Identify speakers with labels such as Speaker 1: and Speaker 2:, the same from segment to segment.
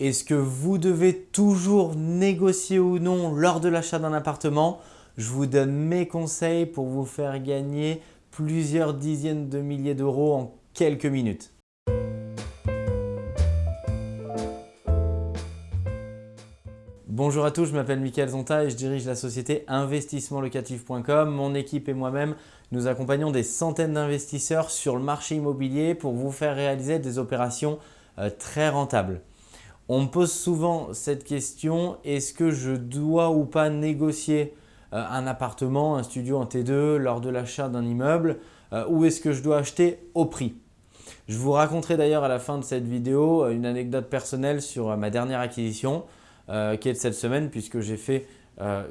Speaker 1: Est-ce que vous devez toujours négocier ou non lors de l'achat d'un appartement? Je vous donne mes conseils pour vous faire gagner plusieurs dizaines de milliers d'euros en quelques minutes. Bonjour à tous, je m'appelle Mickaël Zonta et je dirige la société investissementlocatif.com. Mon équipe et moi-même, nous accompagnons des centaines d'investisseurs sur le marché immobilier pour vous faire réaliser des opérations euh, très rentables. On me pose souvent cette question, est-ce que je dois ou pas négocier euh, un appartement, un studio en T2 lors de l'achat d'un immeuble euh, ou est-ce que je dois acheter au prix? Je vous raconterai d'ailleurs à la fin de cette vidéo euh, une anecdote personnelle sur ma dernière acquisition qui est de cette semaine puisque j'ai fait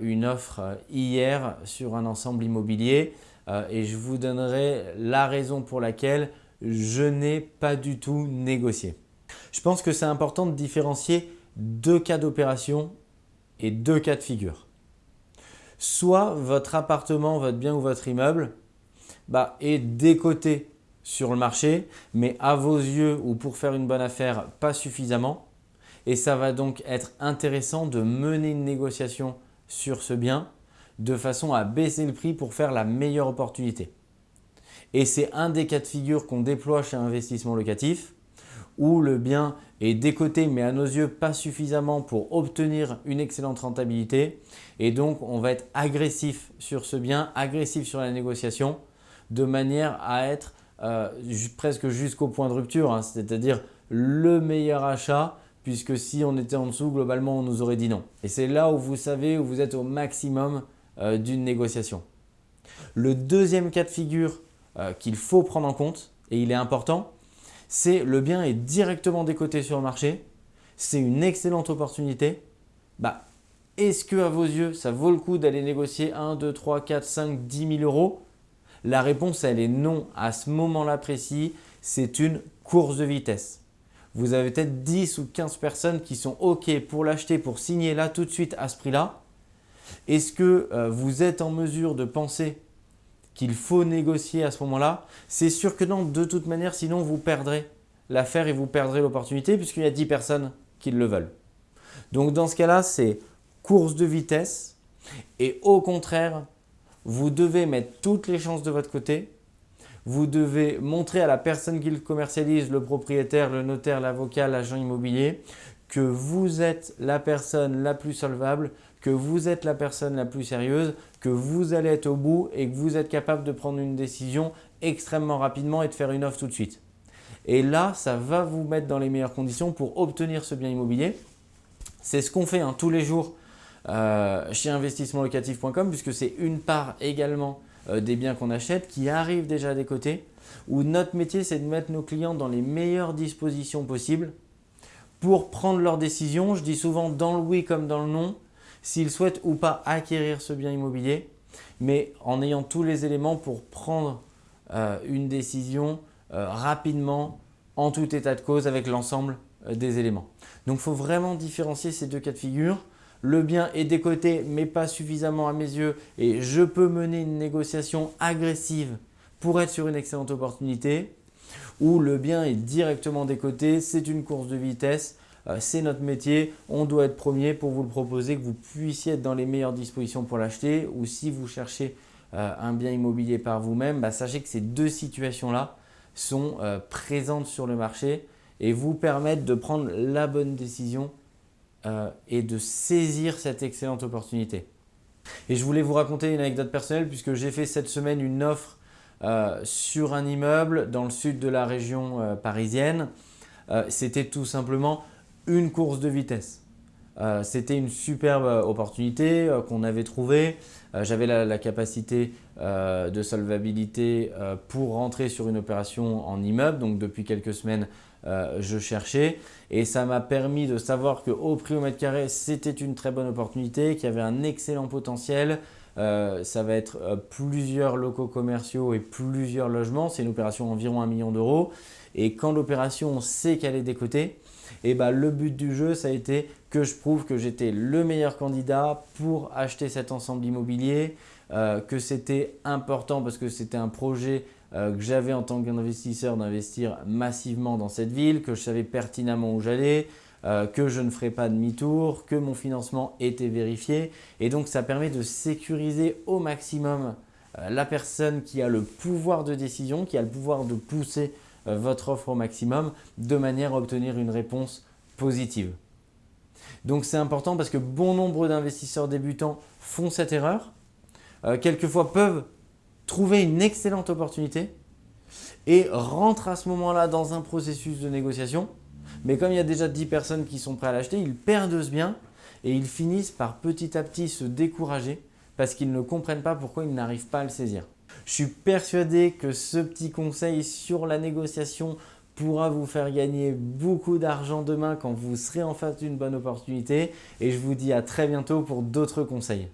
Speaker 1: une offre hier sur un ensemble immobilier et je vous donnerai la raison pour laquelle je n'ai pas du tout négocié. Je pense que c'est important de différencier deux cas d'opération et deux cas de figure. Soit votre appartement, votre bien ou votre immeuble bah, est décoté sur le marché, mais à vos yeux ou pour faire une bonne affaire, pas suffisamment. Et ça va donc être intéressant de mener une négociation sur ce bien de façon à baisser le prix pour faire la meilleure opportunité. Et c'est un des cas de figure qu'on déploie chez Investissement Locatif où le bien est décoté mais à nos yeux pas suffisamment pour obtenir une excellente rentabilité et donc on va être agressif sur ce bien, agressif sur la négociation de manière à être euh, presque jusqu'au point de rupture, hein. c'est-à-dire le meilleur achat puisque si on était en dessous, globalement, on nous aurait dit non. Et c'est là où vous savez, où vous êtes au maximum euh, d'une négociation. Le deuxième cas de figure euh, qu'il faut prendre en compte, et il est important, c'est le bien est directement décoté sur le marché, c'est une excellente opportunité. Bah, Est-ce que à vos yeux, ça vaut le coup d'aller négocier 1, 2, 3, 4, 5, 10 000 euros? La réponse, elle est non. À ce moment-là précis, c'est une course de vitesse. Vous avez peut-être 10 ou 15 personnes qui sont OK pour l'acheter, pour signer là tout de suite à ce prix-là. Est-ce que euh, vous êtes en mesure de penser qu'il faut négocier à ce moment-là, c'est sûr que non, de toute manière, sinon vous perdrez l'affaire et vous perdrez l'opportunité puisqu'il y a 10 personnes qui le veulent. Donc dans ce cas-là, c'est course de vitesse et au contraire, vous devez mettre toutes les chances de votre côté. Vous devez montrer à la personne qui le commercialise, le propriétaire, le notaire, l'avocat, l'agent immobilier, que vous êtes la personne la plus solvable, que vous êtes la personne la plus sérieuse, que vous allez être au bout et que vous êtes capable de prendre une décision extrêmement rapidement et de faire une offre tout de suite. Et là, ça va vous mettre dans les meilleures conditions pour obtenir ce bien immobilier. C'est ce qu'on fait hein, tous les jours euh, chez investissementlocatif.com puisque c'est une part également euh, des biens qu'on achète qui arrivent déjà des côtés où notre métier c'est de mettre nos clients dans les meilleures dispositions possibles pour prendre leurs décisions. Je dis souvent dans le oui comme dans le non s'ils souhaitent ou pas acquérir ce bien immobilier, mais en ayant tous les éléments pour prendre euh, une décision euh, rapidement, en tout état de cause, avec l'ensemble euh, des éléments. Donc, il faut vraiment différencier ces deux cas de figure. Le bien est décoté, mais pas suffisamment à mes yeux et je peux mener une négociation agressive pour être sur une excellente opportunité ou le bien est directement décoté, c'est une course de vitesse c'est notre métier, on doit être premier pour vous le proposer, que vous puissiez être dans les meilleures dispositions pour l'acheter ou si vous cherchez euh, un bien immobilier par vous-même, bah, sachez que ces deux situations-là sont euh, présentes sur le marché et vous permettent de prendre la bonne décision et de saisir cette excellente opportunité. Et je voulais vous raconter une anecdote personnelle puisque j'ai fait cette semaine une offre sur un immeuble dans le sud de la région parisienne. C'était tout simplement une course de vitesse. Euh, c'était une superbe euh, opportunité euh, qu'on avait trouvée. J'avais la, capacité de solvabilité pour rentrer sur une opération en immeuble. Donc depuis quelques semaines, je cherchais et ça m'a permis de savoir qu'au prix au mètre carré, c'était une très bonne opportunité, qu'il y avait un excellent potentiel. ça va être plusieurs locaux commerciaux et plusieurs logements. C'est une opération environ 1 million d'euros. Et quand l'opération, on sait qu'elle est décotée, et bah, le but du jeu, ça a été que je prouve que j'étais le meilleur candidat pour acheter cet ensemble immobilier, euh, que c'était important parce que c'était un projet euh, que j'avais en tant qu'investisseur d'investir massivement dans cette ville, que je savais pertinemment où j'allais, euh, que je ne ferai pas demi-tour, que mon financement était vérifié. Et donc, ça permet de sécuriser au maximum la personne qui a le pouvoir de décision, qui a le pouvoir de pousser votre offre au maximum de manière à obtenir une réponse positive. Donc, c'est important parce que bon nombre d'investisseurs débutants font cette erreur. quelquefois peuvent trouver une excellente opportunité et rentrent à ce moment-là dans un processus de négociation mais comme il y a déjà 10 personnes qui sont prêtes à l'acheter, ils perdent ce bien et ils finissent par petit à petit se décourager parce qu'ils ne comprennent pas pourquoi ils n'arrivent pas à le saisir. Je suis persuadé que ce petit conseil sur la négociation pourra vous faire gagner beaucoup d'argent demain quand vous serez en face d'une bonne opportunité et je vous dis à très bientôt pour d'autres conseils.